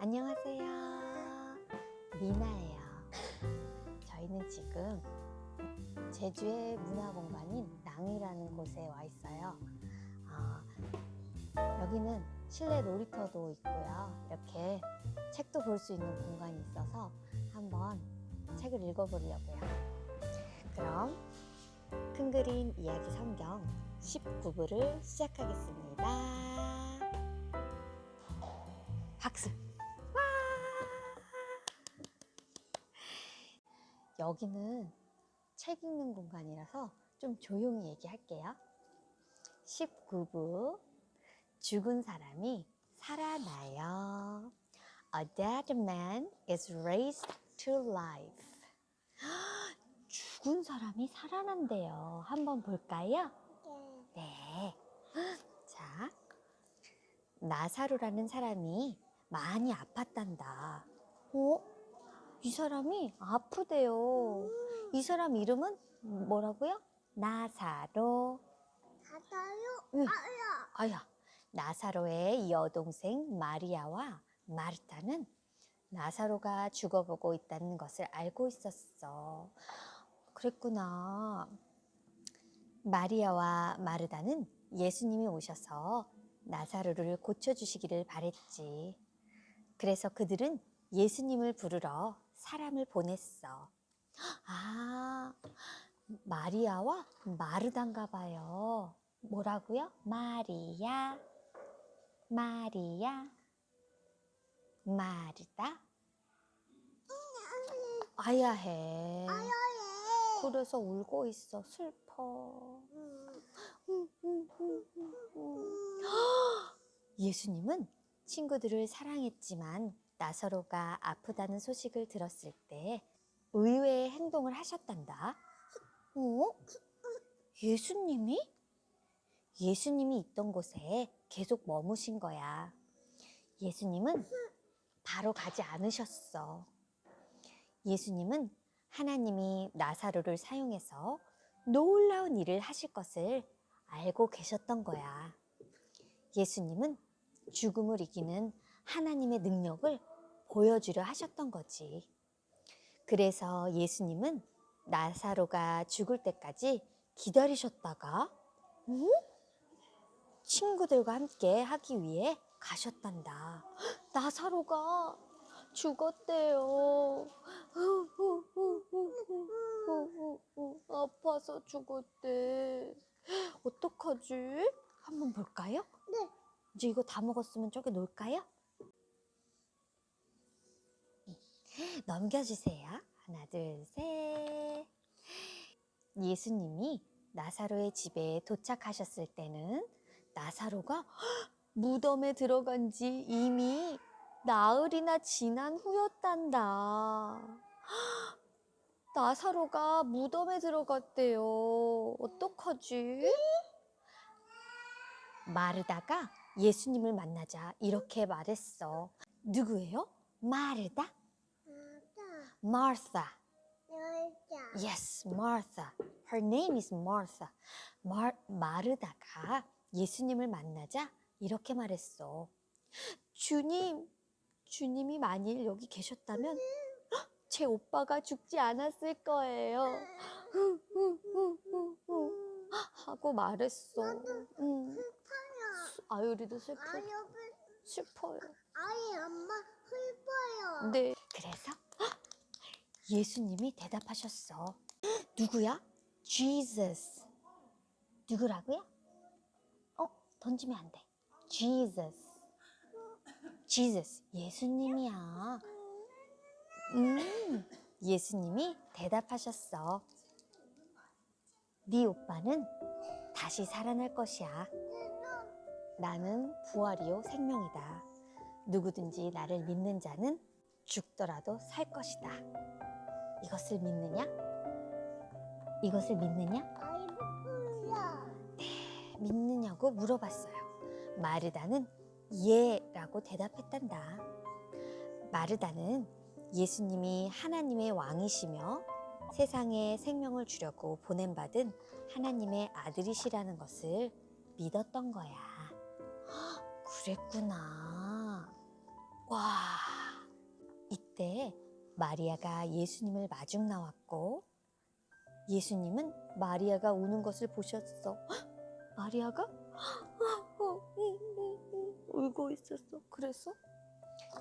안녕하세요. 미나예요. 저희는 지금 제주의 문화공간인 낭이라는 곳에 와 있어요. 아, 여기는 실내 놀이터도 있고요. 이렇게 책도 볼 수 있는 공간이 있어서 한번 책을 읽어보려고요. 그럼 큰 그림 이야기 성경 19부를 시작하겠습니다. 박수! 여기는 책 읽는 공간이라서 좀 조용히 얘기할게요. 19부 죽은 사람이 살아나요. A dead man is raised to life. 죽은 사람이 살아난대요. 한번 볼까요? 네. 자, 나사로라는 사람이 많이 아팠단다. 어? 이 사람이 아프대요. 이 사람 이름은 뭐라고요? 나사로. 가다요? 응. 아야. 아야, 나사로의 여동생 마리아와 마르타는 나사로가 죽어보고 있다는 것을 알고 있었어. 그랬구나. 마리아와 마르다는 예수님이 오셔서 나사로를 고쳐주시기를 바랬지. 그래서 그들은 예수님을 부르러 사람을 보냈어. 아, 마리아와 마르단가 봐요. 뭐라고요? 마리아, 마리아, 마르다. 아야해. 아야예. 그래서 울고 있어. 슬퍼. 음. 예수님은 친구들을 사랑했지만 나사로가 아프다는 소식을 들었을 때 의외의 행동을 하셨단다. 어? 예수님이? 예수님이 있던 곳에 계속 머무신 거야. 예수님은 바로 가지 않으셨어. 예수님은 하나님이 나사로를 사용해서 놀라운 일을 하실 것을 알고 계셨던 거야. 예수님은 죽음을 이기는 하나님의 능력을 보여주려 하셨던 거지. 그래서 예수님은 나사로가 죽을 때까지 기다리셨다가 어? 친구들과 함께 하기 위해 가셨단다. 나사로가 죽었대요. 아파서 죽었대. 어떡하지? 한번 볼까요? 네. 이제 이거 다 먹었으면 저기 놓을까요? 넘겨주세요. 하나, 둘, 셋. 예수님이 나사로의 집에 도착하셨을 때는 나사로가 무덤에 들어간 지 이미 나흘이나 지난 후였단다. 나사로가 무덤에 들어갔대요. 어떡하지? 마르다가 예수님을 만나자 이렇게 말했어. 누구예요? 마르다? Martha. 여자. Yes, Martha. Her name is Martha. 마, 마르다가 예수님을 만나자 이렇게 말했어. 주님, 주님이 만일 여기 계셨다면 헉, 제 오빠가 죽지 않았을 거예요. 하고 말했어. 음, 슬퍼요. 아유리도 슬퍼, 아유, 슬퍼요. 아이 엄마 슬퍼요. 네. 그래서 헉, 예수님이 대답하셨어. 누구야? Jesus. 누구라고요? 어, 던지면 안 돼. Jesus. Jesus. 예수님이야. 음, 예수님이 대답하셨어. 네 오빠는 다시 살아날 것이야. 나는 부활이요 생명이다. 누구든지 나를 믿는 자는 죽더라도 살 것이다. 이것을 믿느냐? 이것을 믿느냐? 부풀려. 믿느냐고 물어봤어요. 마르다는 예라고 대답했단다. 마르다는 예수님이 하나님의 왕이시며 세상에 생명을 주려고 보냄받은 하나님의 아들이시라는 것을 믿었던 거야. 헉, 그랬구나. 와, 그때 마리아가 예수님을 마중 나왔고 예수님은 마리아가 우는 것을 보셨어. 헉, 마리아가 어, 응, 응, 응, 울고 있었어. 그래서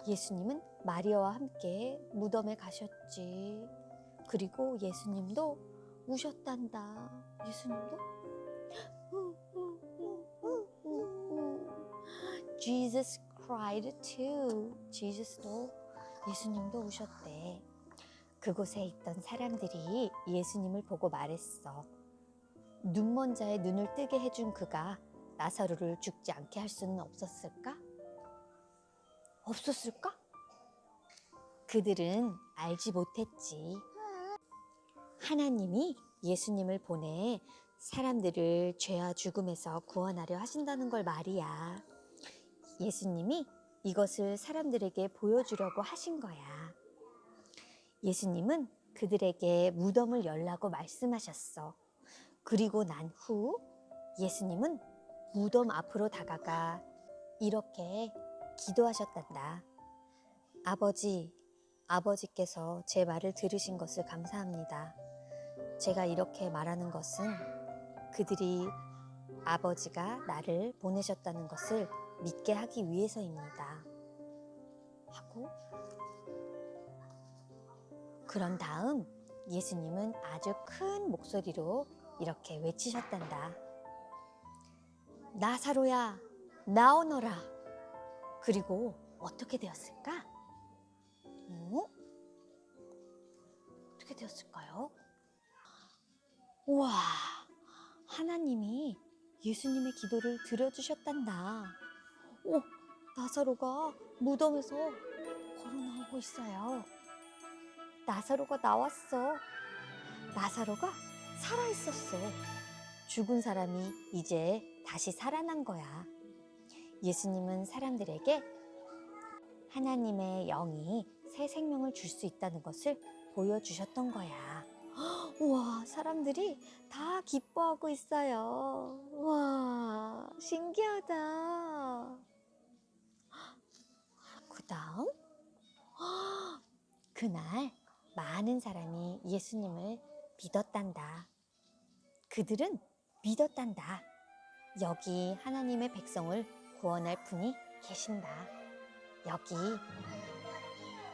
예수님은 마리아와 함께 무덤에 가셨지. 그리고 예수님도 우셨단다. 예수님도 Jesus cried too. 제수스도 예수님도 우셨대. 그곳에 있던 사람들이 예수님을 보고 말했어. 눈먼 자의 눈을 뜨게 해준 그가 나사로를 죽지 않게 할 수는 없었을까? 없었을까? 그들은 알지 못했지. 하나님이 예수님을 보내 사람들을 죄와 죽음에서 구원하려 하신다는 걸 말이야. 예수님이 이것을 사람들에게 보여주려고 하신 거야. 예수님은 그들에게 무덤을 열라고 말씀하셨어. 그리고 난 후 예수님은 무덤 앞으로 다가가 이렇게 기도하셨단다. 아버지, 아버지께서 제 말을 들으신 것을 감사합니다. 제가 이렇게 말하는 것은 그들이 아버지가 나를 보내셨다는 것을 믿게 하기 위해서입니다. 하고 그런 다음 예수님은 아주 큰 목소리로 이렇게 외치셨단다. 나사로야, 나오너라. 그리고 어떻게 되었을까? 어? 어떻게 되었을까요? 우와, 하나님이 예수님의 기도를 들어주셨단다. 오, 나사로가 무덤에서 걸어 나오고 있어요. 나사로가 나왔어. 나사로가 살아 있었어. 죽은 사람이 이제 다시 살아난 거야. 예수님은 사람들에게 하나님의 영이 새 생명을 줄 수 있다는 것을 보여주셨던 거야. 우와, 사람들이 다 기뻐하고 있어요. 우와, 신기하다. 그 다음, 그날 많은 사람이 예수님을 믿었단다. 그들은 믿었단다. 여기 하나님의 백성을 구원할 분이 계신다. 여기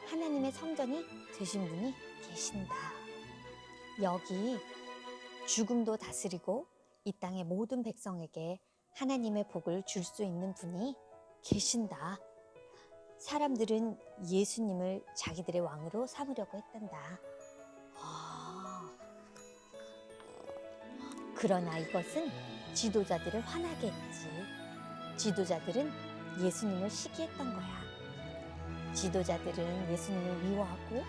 하나님의 성전이 되신 분이 계신다. 여기 죽음도 다스리고 이 땅의 모든 백성에게 하나님의 복을 줄 수 있는 분이 계신다. 사람들은 예수님을 자기들의 왕으로 삼으려고 했단다. 아. 그러나 이것은 지도자들을 화나게 했지. 지도자들은 예수님을 시기했던 거야. 지도자들은 예수님을 미워하고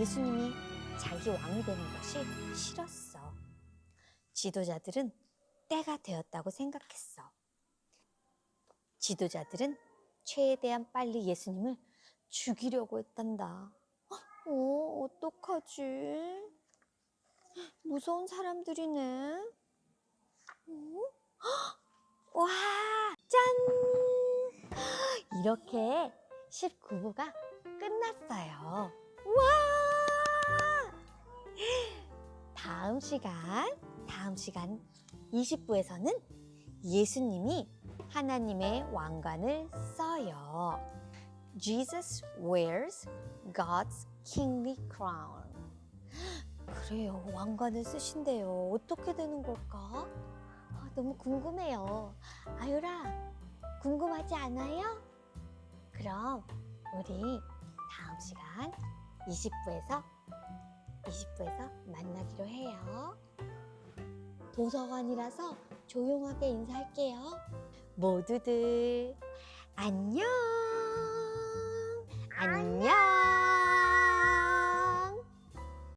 예수님이 자기 왕이 되는 것이 싫었어. 지도자들은 때가 되었다고 생각했어. 지도자들은 최대한 빨리 예수님을 죽이려고 했단다. 어, 어떡하지? 무서운 사람들이네. 어? 와, 짠! 이렇게 19부가 끝났어요. 와! 다음 시간, 다음 시간 20부에서는 예수님이 하나님의 왕관을 써 요. Jesus wears God's kingly crown. 그래요, 왕관을 쓰신대요. 어떻게 되는 걸까? 아, 너무 궁금해요. 아유라, 궁금하지 않아요? 그럼 우리 다음 시간 20부에서 20부에서 만나기로 해요. 도서관이라서 조용하게 인사할게요. 모두들 안녕. 안녕.